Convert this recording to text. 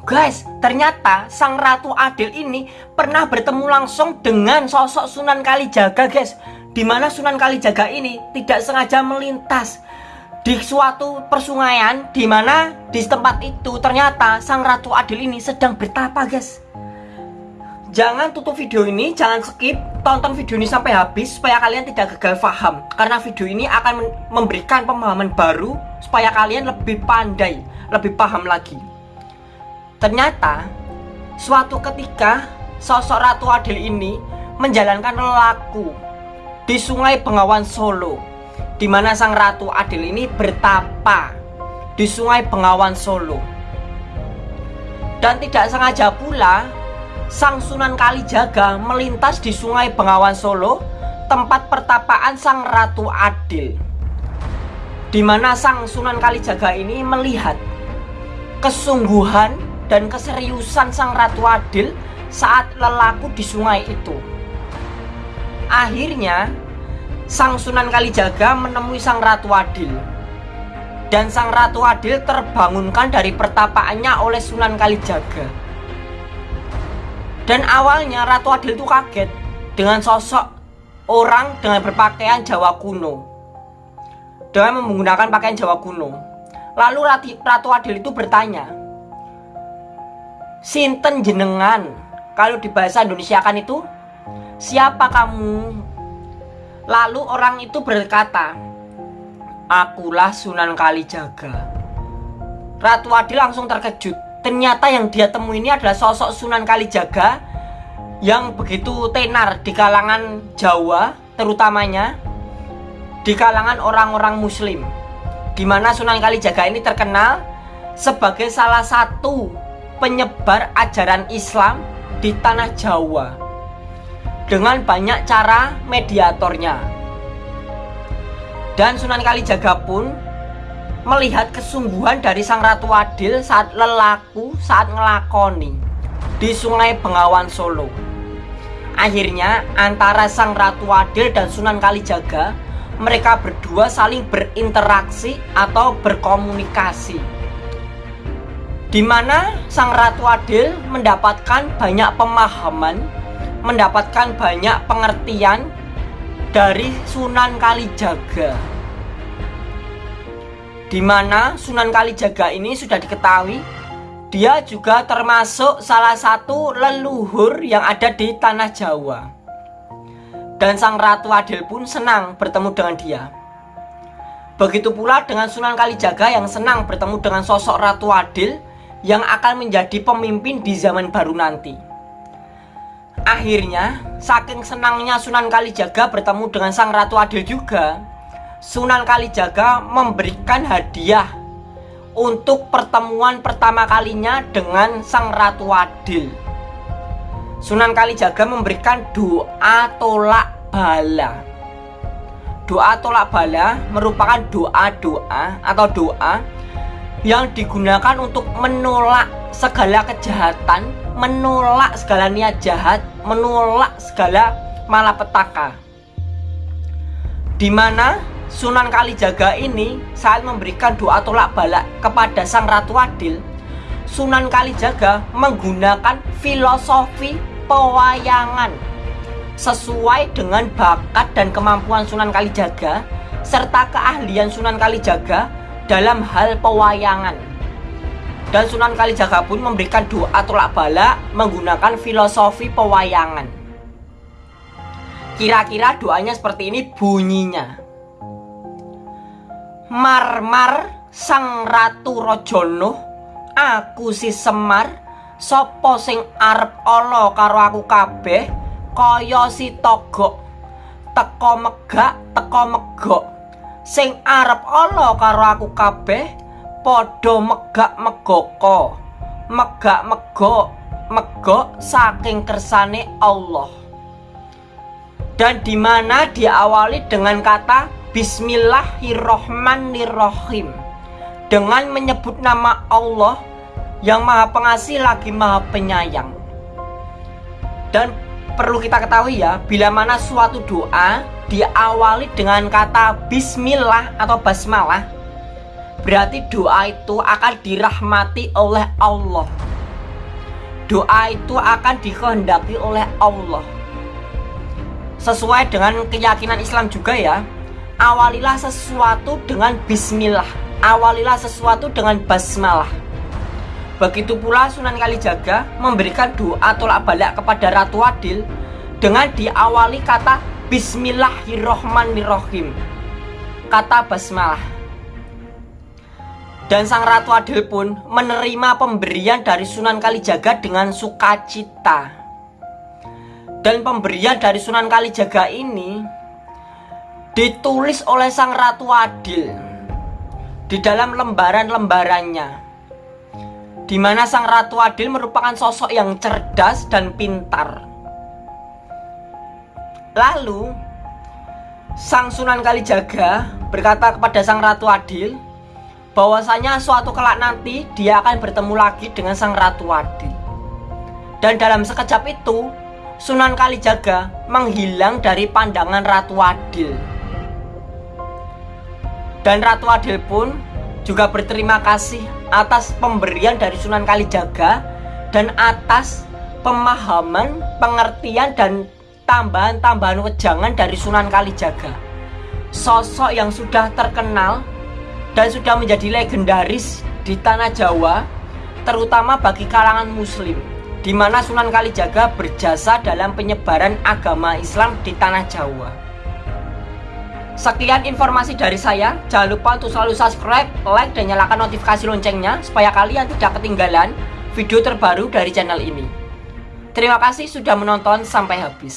Guys, ternyata sang Ratu Adil ini pernah bertemu langsung dengan sosok Sunan Kalijaga, guys. Di mana Sunan Kalijaga ini tidak sengaja melintas di suatu persungaian di mana di tempat itu ternyata sang Ratu Adil ini sedang bertapa, guys. Jangan tutup video ini, jangan skip, tonton video ini sampai habis supaya kalian tidak gagal paham. Karena video ini akan memberikan pemahaman baru supaya kalian lebih pandai, lebih paham lagi. Ternyata suatu ketika sosok Ratu Adil ini menjalankan laku di Sungai Bengawan Solo di mana sang Ratu Adil ini bertapa di Sungai Bengawan Solo. Dan tidak sengaja pula Sang Sunan Kalijaga melintas di Sungai Bengawan Solo tempat pertapaan Sang Ratu Adil. Di mana Sang Sunan Kalijaga ini melihat kesungguhan dan keseriusan sang Ratu Adil saat lelaku di sungai itu. Akhirnya, sang Sunan Kalijaga menemui sang Ratu Adil. Dan sang Ratu Adil terbangunkan dari pertapaannya oleh Sunan Kalijaga. Dan awalnya Ratu Adil itu kaget dengan sosok orang dengan berpakaian Jawa kuno. Dengan menggunakan pakaian Jawa kuno. Lalu Ratu Adil itu bertanya, Sinten jenengan? Kalau di bahasa Indonesia kan itu Siapa kamu? Lalu orang itu berkata Akulah Sunan Kalijaga. Ratu Adil langsung terkejut. Ternyata yang dia temui ini adalah sosok Sunan Kalijaga Yang begitu tenar di kalangan Jawa Terutamanya Di kalangan orang-orang muslim Di mana Sunan Kalijaga ini terkenal Sebagai salah satu penyebar ajaran Islam di tanah Jawa dengan banyak cara mediatornya. Dan Sunan Kalijaga pun melihat kesungguhan dari Sang Ratu Adil saat lelaku saat ngelakoni di Sungai Bengawan Solo. Akhirnya antara Sang Ratu Adil dan Sunan Kalijaga mereka berdua saling berinteraksi atau berkomunikasi di mana Sang Ratu Adil mendapatkan banyak pemahaman, mendapatkan banyak pengertian dari Sunan Kalijaga. Di mana Sunan Kalijaga ini sudah diketahui dia juga termasuk salah satu leluhur yang ada di tanah Jawa. Dan Sang Ratu Adil pun senang bertemu dengan dia. Begitu pula dengan Sunan Kalijaga yang senang bertemu dengan sosok Ratu Adil yang akan menjadi pemimpin di zaman baru nanti. Akhirnya, saking senangnya Sunan Kalijaga bertemu dengan Sang Ratu Adil juga, Sunan Kalijaga memberikan hadiah untuk pertemuan pertama kalinya dengan Sang Ratu Adil. Sunan Kalijaga memberikan doa tolak bala. Doa tolak bala merupakan doa-doa atau doa yang digunakan untuk menolak segala kejahatan, menolak segala niat jahat, menolak segala malapetaka. Di mana Sunan Kalijaga ini saat memberikan doa tolak balak kepada Sang Ratu Adil, Sunan Kalijaga menggunakan filosofi pewayangan sesuai dengan bakat dan kemampuan Sunan Kalijaga serta keahlian Sunan Kalijaga dalam hal pewayangan. Dan Sunan Kalijaga pun memberikan doa tolak bala menggunakan filosofi pewayangan. Kira-kira doanya seperti ini bunyinya. Marmar sang ratu rojono aku si Semar sopo sing arep olo karo aku kabeh kaya si togok teko megak teko megok sing arep Allah karo aku kabeh padha megak megoko megak megok megok saking kersane Allah. Dan di mana diawali dengan kata Bismillahirrohmanirrohim. Dengan menyebut nama Allah yang maha pengasih lagi maha penyayang. Dan perlu kita ketahui ya bila mana suatu doa diawali dengan kata bismillah atau basmalah berarti doa itu akan dirahmati oleh Allah. Doa itu akan dikehendaki oleh Allah. Sesuai dengan keyakinan Islam juga ya awalilah sesuatu dengan bismillah awalilah sesuatu dengan basmalah begitu pula Sunan Kalijaga memberikan doa tolak balik kepada Ratu Adil dengan diawali kata Bismillahirrohmanirrohim. Kata basmalah. Dan sang Ratu Adil pun menerima pemberian dari Sunan Kalijaga dengan sukacita. Dan pemberian dari Sunan Kalijaga ini ditulis oleh sang Ratu Adil di dalam lembaran-lembarannya di mana sang Ratu Adil merupakan sosok yang cerdas dan pintar. Lalu sang Sunan Kalijaga berkata kepada sang Ratu Adil bahwasanya suatu kelak nanti dia akan bertemu lagi dengan sang Ratu Adil. Dan dalam sekejap itu Sunan Kalijaga menghilang dari pandangan Ratu Adil. Dan Ratu Adil pun juga berterima kasih atas pemberian dari Sunan Kalijaga dan atas pemahaman, pengertian dan tambahan-tambahan wejangan dari Sunan Kalijaga. Sosok yang sudah terkenal dan sudah menjadi legendaris di tanah Jawa, terutama bagi kalangan muslim di mana Sunan Kalijaga berjasa dalam penyebaran agama Islam di tanah Jawa. Sekian informasi dari saya. Jangan lupa untuk selalu subscribe, like, dan nyalakan notifikasi loncengnya supaya kalian tidak ketinggalan video terbaru dari channel ini. Terima kasih sudah menonton sampai habis.